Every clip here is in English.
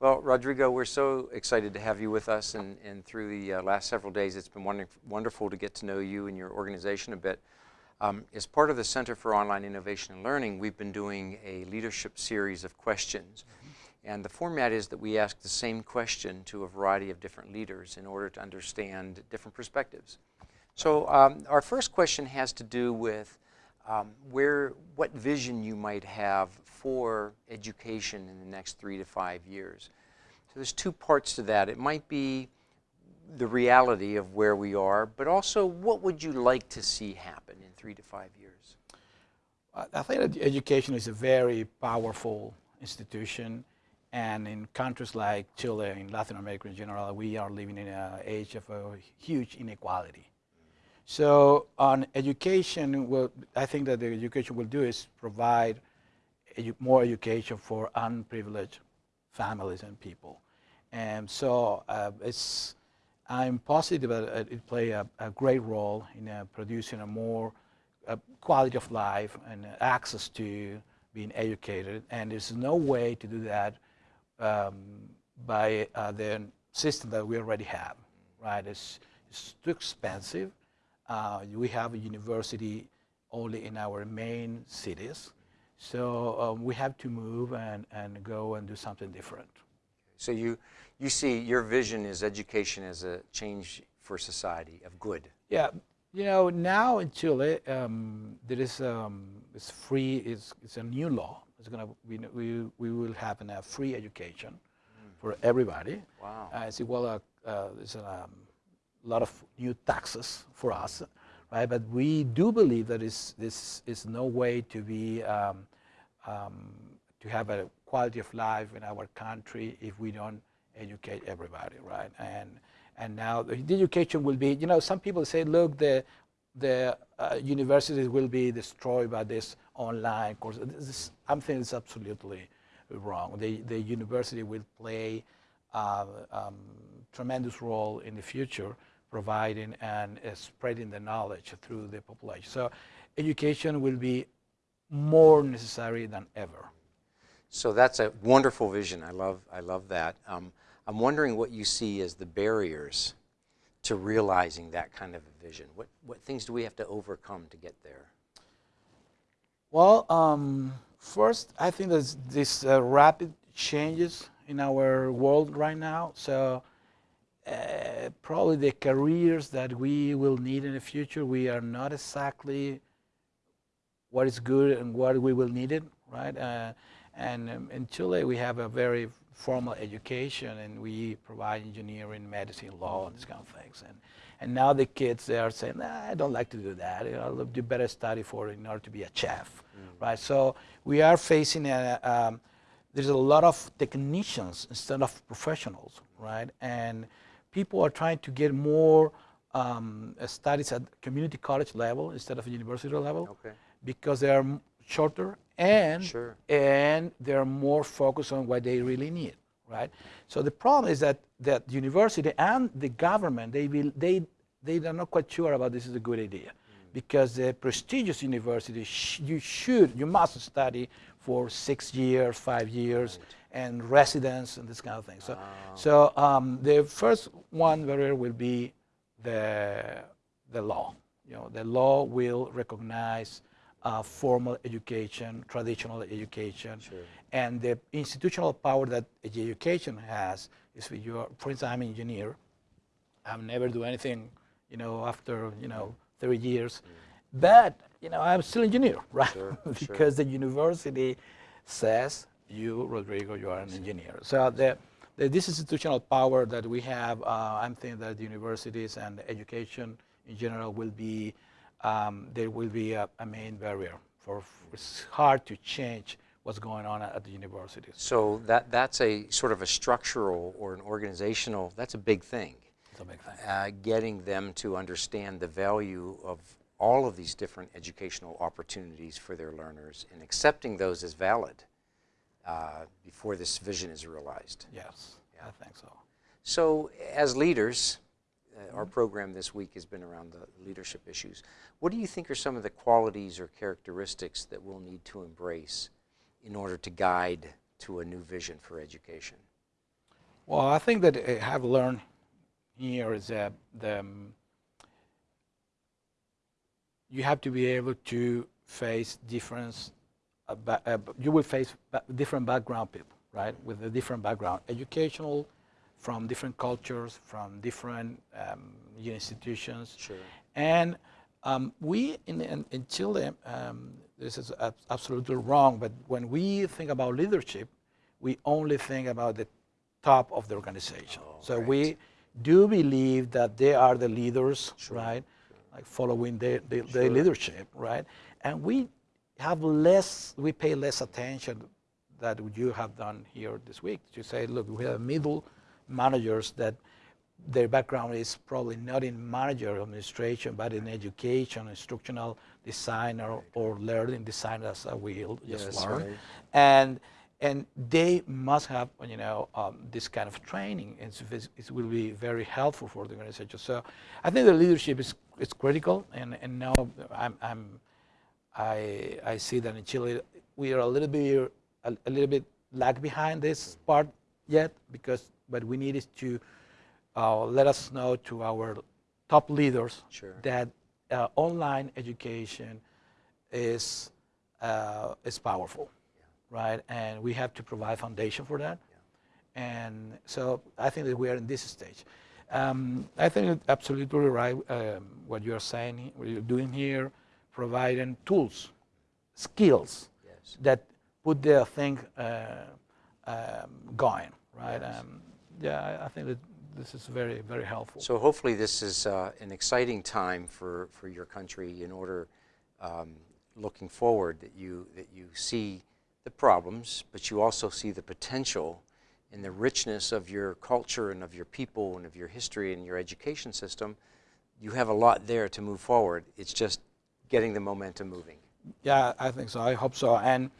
Well, Rodrigo, we're so excited to have you with us, and, and through the uh, last several days, it's been wonderful to get to know you and your organization a bit. Um, as part of the Center for Online Innovation and Learning, we've been doing a leadership series of questions. Mm -hmm. And the format is that we ask the same question to a variety of different leaders in order to understand different perspectives. So um, our first question has to do with um, where, what vision you might have for education in the next three to five years. So there's two parts to that. It might be the reality of where we are, but also what would you like to see happen in three to five years? I think that education is a very powerful institution and in countries like Chile, in Latin America in general, we are living in an age of a huge inequality. So on education, well, I think that the education will do is provide edu more education for unprivileged families and people. And so uh, it's, I'm positive that it play a, a great role in uh, producing a more uh, quality of life and access to being educated. And there's no way to do that um, by uh, the system that we already have, right? It's, it's too expensive uh, we have a university only in our main cities. So um, we have to move and, and go and do something different. So you, you see your vision is education as a change for society of good. Yeah, you know, now in Chile, um, there is um, it's free, it's, it's a new law. It's gonna, we, we, we will have a free education mm. for everybody. Wow. Uh, it's well, uh, uh, it's a um, a lot of new taxes for us, right? But we do believe that is, this is no way to be, um, um, to have a quality of life in our country if we don't educate everybody, right? And, and now the education will be, you know, some people say, look, the, the uh, universities will be destroyed by this online course. This, I'm thinking it's absolutely wrong. The, the university will play uh, um, tremendous role in the future providing and uh, spreading the knowledge through the population. So education will be more necessary than ever. So that's a wonderful vision. I love, I love that. Um, I'm wondering what you see as the barriers to realizing that kind of a vision. What, what things do we have to overcome to get there? Well, um, first, I think there's this uh, rapid changes in our world right now. So probably the careers that we will need in the future, we are not exactly what is good and what we will need it, right? Uh, and um, in Chile, we have a very formal education and we provide engineering, medicine, law, and these kind of things. And, and now the kids, they are saying, nah, I don't like to do that. You know, I'll do better study for in order to be a chef, mm. right? So we are facing a, um, there's a lot of technicians instead of professionals, right? And people are trying to get more um, studies at community college level instead of university level okay. because they are shorter and sure. and they're more focused on what they really need, right? So the problem is that that university and the government they will they they are not quite sure about this is a good idea mm. because the prestigious university sh you should you must study for six years, five years. Right and residence and this kind of thing. So, oh. so um, the first one barrier will be the, the law. You know, the law will recognize uh, formal education, traditional education, sure. and the institutional power that education has is for you. For instance, I'm an engineer. I've never do anything, you know, after you know 30 years, mm. but you know I'm still engineer, right? Sure, because sure. the university says you, Rodrigo, you are an engineer. So the, this institutional power that we have, uh, I'm thinking that universities and education in general will be, um, there will be a, a main barrier for, it's hard to change what's going on at the universities. So that, that's a sort of a structural or an organizational, that's a big thing. It's a big thing. Uh, getting them to understand the value of all of these different educational opportunities for their learners and accepting those as valid uh, before this vision is realized. Yes, yeah. I think so. So as leaders, uh, our program this week has been around the leadership issues. What do you think are some of the qualities or characteristics that we'll need to embrace in order to guide to a new vision for education? Well, I think that I have learned here is that the, um, you have to be able to face difference. Uh, you will face different background people, right? With a different background, educational, from different cultures, from different um, institutions. Sure. And um, we in, in, in Chile, um, this is ab- absolutely wrong, but when we think about leadership, we only think about the top of the organization. Oh, so right. we do believe that they are the leaders, Sure, right? Like following their, their, Sure. their leadership, right? And we have less, we pay less attention that you have done here this week. To say, look, we have middle managers that their background is probably not in manager administration, but in education, instructional designer, or, learning design as we just Yes, learned. right. And and they must have, you know, um, this kind of training. It's- it will be very helpful for the organization. So I think the leadership is, is critical. And, and now I'm, I'm, I, I see that in Chile we are a little bit a, a little bit lag behind this part yet because what we need is to uh, let us know to our top leaders Sure. that uh, online education is uh, is powerful, right? And we have to provide foundation for that. And so I think that we are in this stage. Um, I think it's absolutely right um, what you are saying, what you're doing here, providing tools, skills Yes. that put their thing uh, um, going, right? Yes. Um, yeah, I, I think that this is very, very helpful. So hopefully this is uh, an exciting time for, for your country in order, um, looking forward, that you, that you see the problems, but you also see the potential in the richness of your culture and of your people and of your history and your education system. You have a lot there to move forward. It's just getting the momentum moving. Yeah, I think so. I hope so. And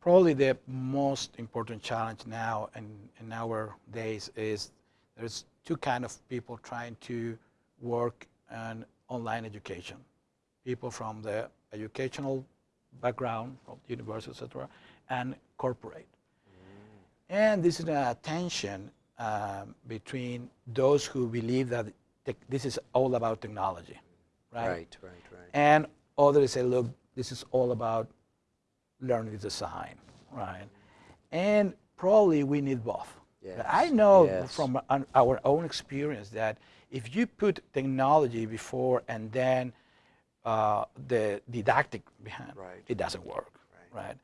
probably the most important challenge now in, in our days is there's two kind of people trying to work on online education. People from the educational background, from the university, etc., and corporate. And this is a tension um, between those who believe that tech this is all about technology, right? Right, right, right. And others say, look, this is all about learning design, right? And probably we need both. But I know yes. from our own experience that if you put technology before and then uh, the didactic behind, Right. it doesn't work, Right. right?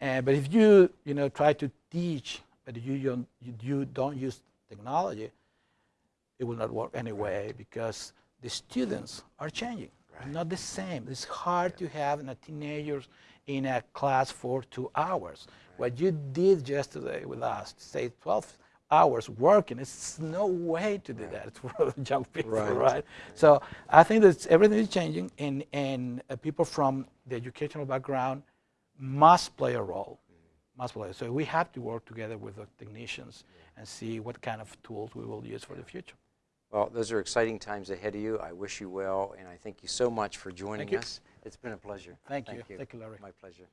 And, but if you, you know, try to teach, but you don't, you, you don't use technology, it will not work anyway because the students are changing. Right. Not the same. It's hard to have a teenagers in a class for two hours. What you did yesterday with us, say 12 hours working, it's no way to do that for young people, Right. right? So I think that everything is changing, and, and uh, people from the educational background must play a role. Must play. So we have to work together with the technicians and see what kind of tools we will use for the future. Well, those are exciting times ahead of you. I wish you well, and I thank you so much for joining you. us. It's been a pleasure. Thank you. Thank you, Larry. My pleasure.